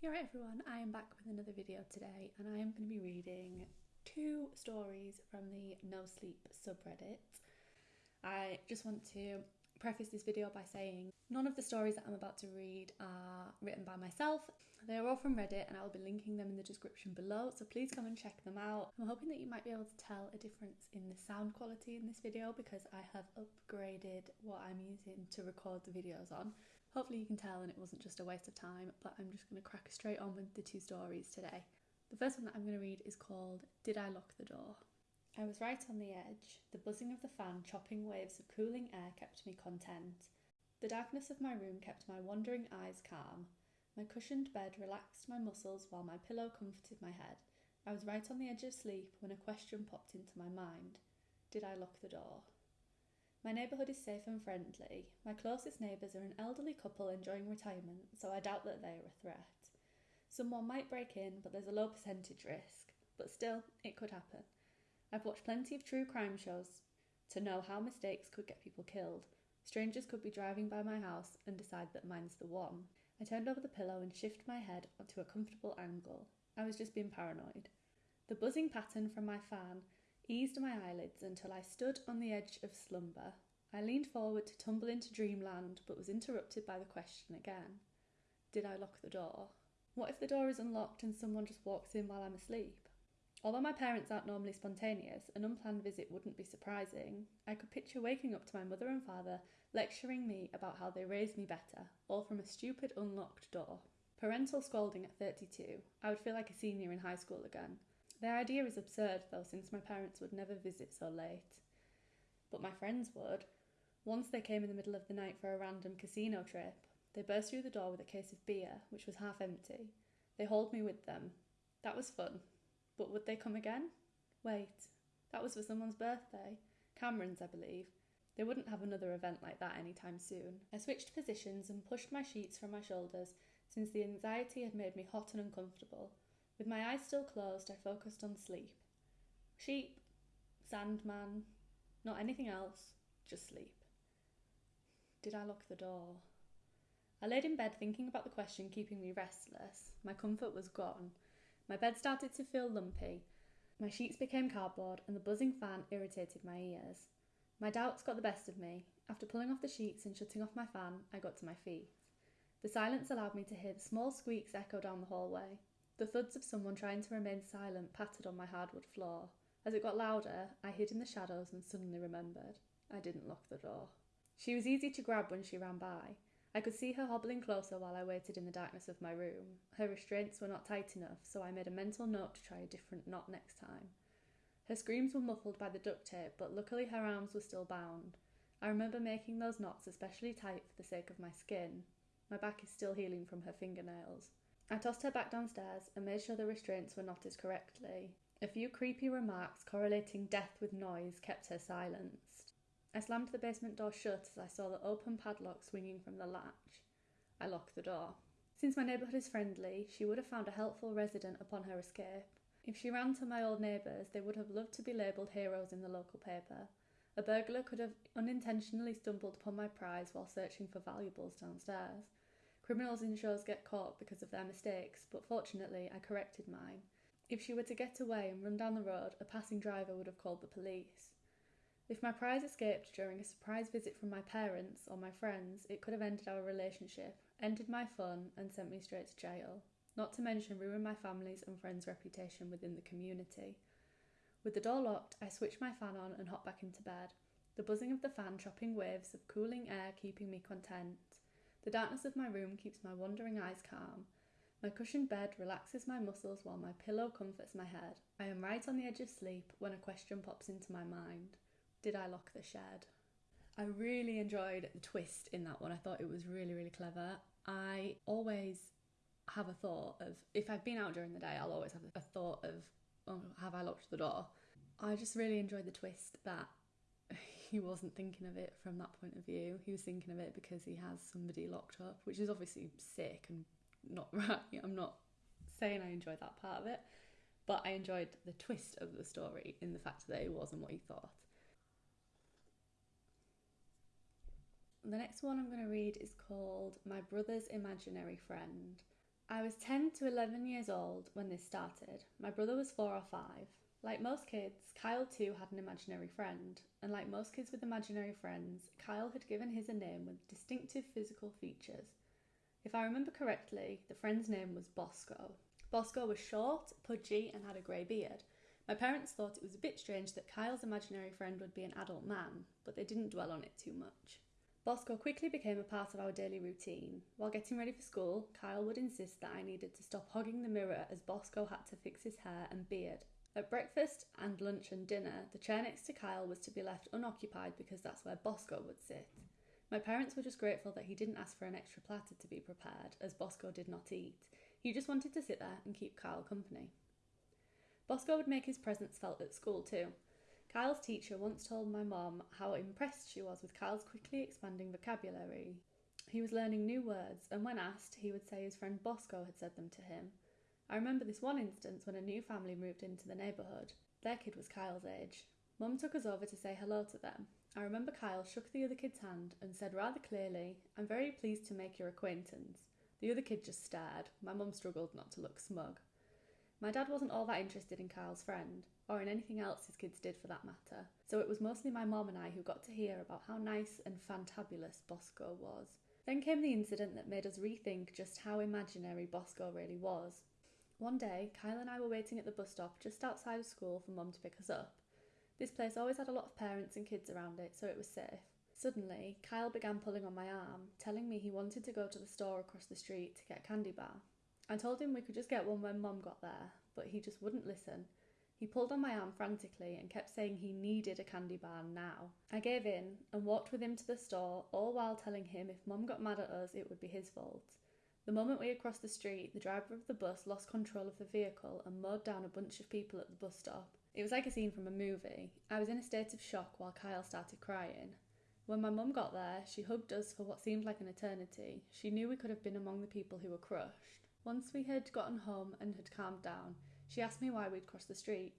You're right everyone, I am back with another video today and I am going to be reading two stories from the No Sleep subreddit. I just want to preface this video by saying none of the stories that I'm about to read are written by myself. They are all from Reddit and I will be linking them in the description below, so please come and check them out. I'm hoping that you might be able to tell a difference in the sound quality in this video because I have upgraded what I'm using to record the videos on. Hopefully you can tell and it wasn't just a waste of time, but I'm just going to crack straight on with the two stories today. The first one that I'm going to read is called Did I Lock the Door? I was right on the edge. The buzzing of the fan chopping waves of cooling air kept me content. The darkness of my room kept my wandering eyes calm. My cushioned bed relaxed my muscles while my pillow comforted my head. I was right on the edge of sleep when a question popped into my mind Did I lock the door? My neighbourhood is safe and friendly. My closest neighbours are an elderly couple enjoying retirement, so I doubt that they are a threat. Someone might break in, but there's a low percentage risk. But still, it could happen. I've watched plenty of true crime shows to know how mistakes could get people killed. Strangers could be driving by my house and decide that mine's the one. I turned over the pillow and shifted my head onto a comfortable angle. I was just being paranoid. The buzzing pattern from my fan eased my eyelids until I stood on the edge of slumber. I leaned forward to tumble into dreamland, but was interrupted by the question again Did I lock the door? What if the door is unlocked and someone just walks in while I'm asleep? Although my parents aren't normally spontaneous, an unplanned visit wouldn't be surprising. I could picture waking up to my mother and father lecturing me about how they raised me better, all from a stupid unlocked door. Parental scolding at 32. I would feel like a senior in high school again. The idea is absurd, though, since my parents would never visit so late. But my friends would. Once they came in the middle of the night for a random casino trip. They burst through the door with a case of beer, which was half empty. They hauled me with them. That was fun. But would they come again? Wait, that was for someone's birthday. Cameron's, I believe. They wouldn't have another event like that anytime soon. I switched positions and pushed my sheets from my shoulders since the anxiety had made me hot and uncomfortable. With my eyes still closed, I focused on sleep. Sheep, Sandman, not anything else, just sleep. Did I lock the door? I laid in bed thinking about the question keeping me restless. My comfort was gone. My bed started to feel lumpy. My sheets became cardboard, and the buzzing fan irritated my ears. My doubts got the best of me. After pulling off the sheets and shutting off my fan, I got to my feet. The silence allowed me to hear the small squeaks echo down the hallway. The thuds of someone trying to remain silent pattered on my hardwood floor. As it got louder, I hid in the shadows and suddenly remembered. I didn't lock the door. She was easy to grab when she ran by. I could see her hobbling closer while I waited in the darkness of my room. Her restraints were not tight enough, so I made a mental note to try a different knot next time. Her screams were muffled by the duct tape, but luckily her arms were still bound. I remember making those knots especially tight for the sake of my skin. My back is still healing from her fingernails. I tossed her back downstairs and made sure the restraints were knotted correctly. A few creepy remarks correlating death with noise kept her silenced. I slammed the basement door shut as I saw the open padlock swinging from the latch. I locked the door. Since my neighbourhood is friendly, she would have found a helpful resident upon her escape. If she ran to my old neighbours, they would have loved to be labelled heroes in the local paper. A burglar could have unintentionally stumbled upon my prize while searching for valuables downstairs. Criminals in shows get caught because of their mistakes, but fortunately I corrected mine. If she were to get away and run down the road, a passing driver would have called the police. If my prize escaped during a surprise visit from my parents or my friends, it could have ended our relationship, ended my fun, and sent me straight to jail. Not to mention ruin my family's and friends' reputation within the community. With the door locked, I switched my fan on and hopped back into bed, the buzzing of the fan chopping waves of cooling air keeping me content. The darkness of my room keeps my wandering eyes calm. My cushioned bed relaxes my muscles while my pillow comforts my head. I am right on the edge of sleep when a question pops into my mind Did I lock the shed? I really enjoyed the twist in that one. I thought it was really, really clever. I always have a thought of, if I've been out during the day, I'll always have a thought of, oh, have I locked the door? I just really enjoyed the twist that he wasn't thinking of it from that point of view. He was thinking of it because he has somebody locked up, which is obviously sick and not right. I'm not saying I enjoyed that part of it, but I enjoyed the twist of the story in the fact that it wasn't what he thought. The next one I'm going to read is called My Brother's Imaginary Friend. I was 10 to 11 years old when this started. My brother was four or five. Like most kids, Kyle too had an imaginary friend, and like most kids with imaginary friends, Kyle had given his a name with distinctive physical features. If I remember correctly, the friend's name was Bosco. Bosco was short, pudgy, and had a grey beard. My parents thought it was a bit strange that Kyle's imaginary friend would be an adult man, but they didn't dwell on it too much. Bosco quickly became a part of our daily routine. While getting ready for school, Kyle would insist that I needed to stop hogging the mirror as Bosco had to fix his hair and beard at breakfast and lunch and dinner, the chair next to Kyle was to be left unoccupied because that's where Bosco would sit. My parents were just grateful that he didn't ask for an extra platter to be prepared, as Bosco did not eat. He just wanted to sit there and keep Kyle company. Bosco would make his presence felt at school too. Kyle's teacher once told my mom how impressed she was with Kyle's quickly expanding vocabulary. He was learning new words, and when asked, he would say his friend Bosco had said them to him. I remember this one instance when a new family moved into the neighbourhood. Their kid was Kyle's age. Mum took us over to say hello to them. I remember Kyle shook the other kid's hand and said rather clearly, I'm very pleased to make your acquaintance. The other kid just stared. My mum struggled not to look smug. My dad wasn't all that interested in Kyle's friend, or in anything else his kids did for that matter, so it was mostly my mom and I who got to hear about how nice and fantabulous Bosco was. Then came the incident that made us rethink just how imaginary Bosco really was. One day, Kyle and I were waiting at the bus stop just outside of school for Mum to pick us up. This place always had a lot of parents and kids around it, so it was safe. Suddenly, Kyle began pulling on my arm, telling me he wanted to go to the store across the street to get a candy bar. I told him we could just get one when Mum got there, but he just wouldn't listen. He pulled on my arm frantically and kept saying he needed a candy bar now. I gave in and walked with him to the store, all while telling him if Mum got mad at us, it would be his fault. The moment we had crossed the street, the driver of the bus lost control of the vehicle and mowed down a bunch of people at the bus stop. It was like a scene from a movie. I was in a state of shock while Kyle started crying. When my mum got there, she hugged us for what seemed like an eternity. She knew we could have been among the people who were crushed. Once we had gotten home and had calmed down, she asked me why we'd crossed the street.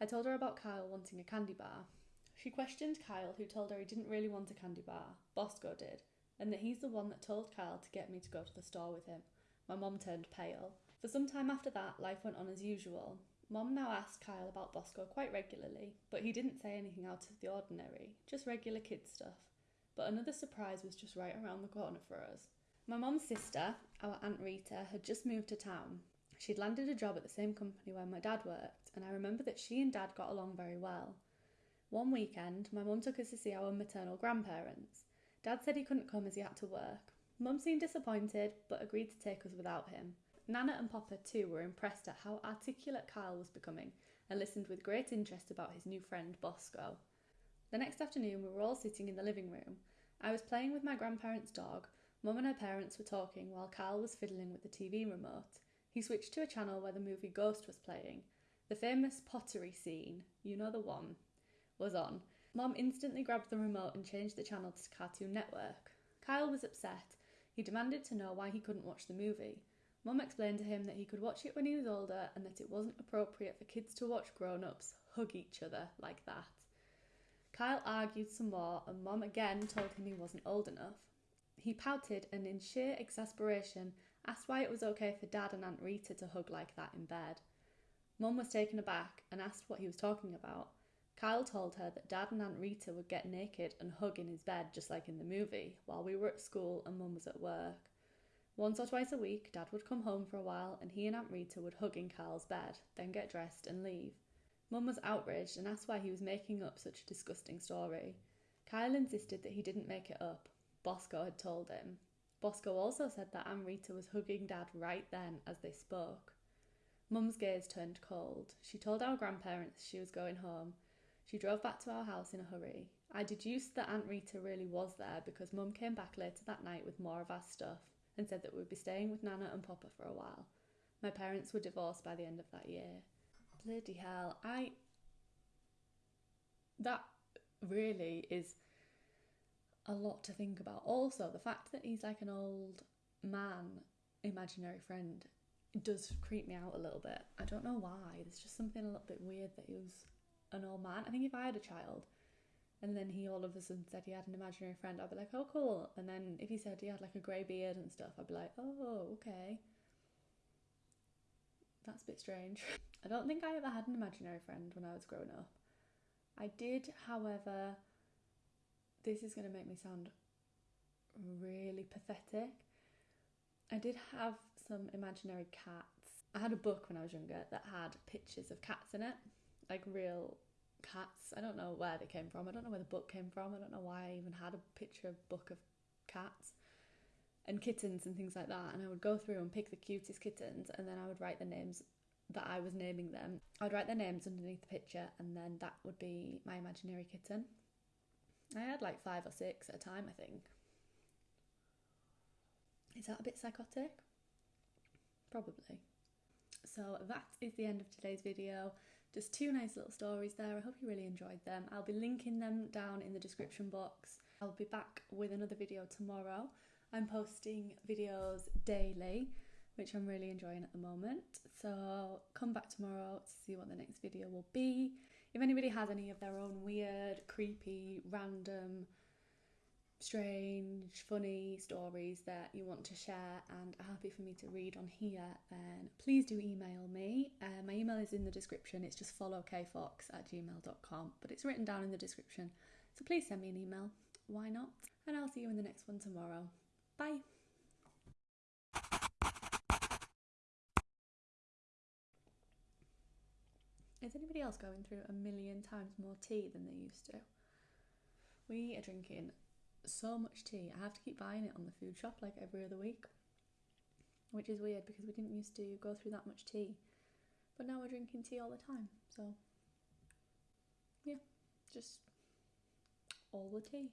I told her about Kyle wanting a candy bar. She questioned Kyle, who told her he didn't really want a candy bar. Bosco did and that he's the one that told Kyle to get me to go to the store with him. My mum turned pale. For some time after that, life went on as usual. Mum now asked Kyle about Bosco quite regularly, but he didn't say anything out of the ordinary, just regular kid stuff. But another surprise was just right around the corner for us. My mum's sister, our Aunt Rita, had just moved to town. She'd landed a job at the same company where my dad worked, and I remember that she and dad got along very well. One weekend, my mum took us to see our maternal grandparents. Dad said he couldn't come as he had to work. Mum seemed disappointed, but agreed to take us without him. Nana and Papa, too, were impressed at how articulate Kyle was becoming and listened with great interest about his new friend Bosco. The next afternoon, we were all sitting in the living room. I was playing with my grandparents' dog. Mum and her parents were talking while Kyle was fiddling with the TV remote. He switched to a channel where the movie Ghost was playing. The famous pottery scene, you know the one, was on, Mom instantly grabbed the remote and changed the channel to Cartoon Network. Kyle was upset. He demanded to know why he couldn't watch the movie. Mum explained to him that he could watch it when he was older and that it wasn't appropriate for kids to watch grown ups hug each other like that. Kyle argued some more, and Mum again told him he wasn't old enough. He pouted and, in sheer exasperation, asked why it was okay for Dad and Aunt Rita to hug like that in bed. Mum was taken aback and asked what he was talking about. Kyle told her that Dad and Aunt Rita would get naked and hug in his bed just like in the movie, while we were at school and Mum was at work. Once or twice a week, Dad would come home for a while and he and Aunt Rita would hug in Kyle's bed, then get dressed and leave. Mum was outraged and asked why he was making up such a disgusting story. Kyle insisted that he didn't make it up. Bosco had told him. Bosco also said that Aunt Rita was hugging Dad right then as they spoke. Mum's gaze turned cold. She told our grandparents she was going home she drove back to our house in a hurry. I deduced that Aunt Rita really was there because Mum came back later that night with more of our stuff and said that we'd be staying with Nana and Papa for a while. My parents were divorced by the end of that year. Bloody hell, I. That really is a lot to think about. Also, the fact that he's like an old man, imaginary friend, does creep me out a little bit. I don't know why. There's just something a little bit weird that he was an old man. I think if I had a child and then he all of a sudden said he had an imaginary friend, I'd be like, oh, cool. And then if he said he had like a grey beard and stuff, I'd be like, oh, okay. That's a bit strange. I don't think I ever had an imaginary friend when I was growing up. I did, however, this is going to make me sound really pathetic. I did have some imaginary cats. I had a book when I was younger that had pictures of cats in it, like real cats. I don't know where they came from. I don't know where the book came from. I don't know why I even had a picture book of cats and kittens and things like that. And I would go through and pick the cutest kittens and then I would write the names that I was naming them. I'd write their names underneath the picture and then that would be my imaginary kitten. I had like five or six at a time, I think. Is that a bit psychotic? Probably. So that is the end of today's video. Just two nice little stories there. I hope you really enjoyed them. I'll be linking them down in the description box. I'll be back with another video tomorrow. I'm posting videos daily, which I'm really enjoying at the moment. So come back tomorrow to see what the next video will be. If anybody has any of their own weird, creepy, random, strange, funny stories that you want to share and are happy for me to read on here, then please do email me. Uh, my email is in the description. It's just followkfox at gmail.com, but it's written down in the description. So please send me an email. Why not? And I'll see you in the next one tomorrow. Bye. Is anybody else going through a million times more tea than they used to? We are drinking so much tea. I have to keep buying it on the food shop like every other week, which is weird because we didn't used to go through that much tea. But now we're drinking tea all the time. So, yeah, just all the tea.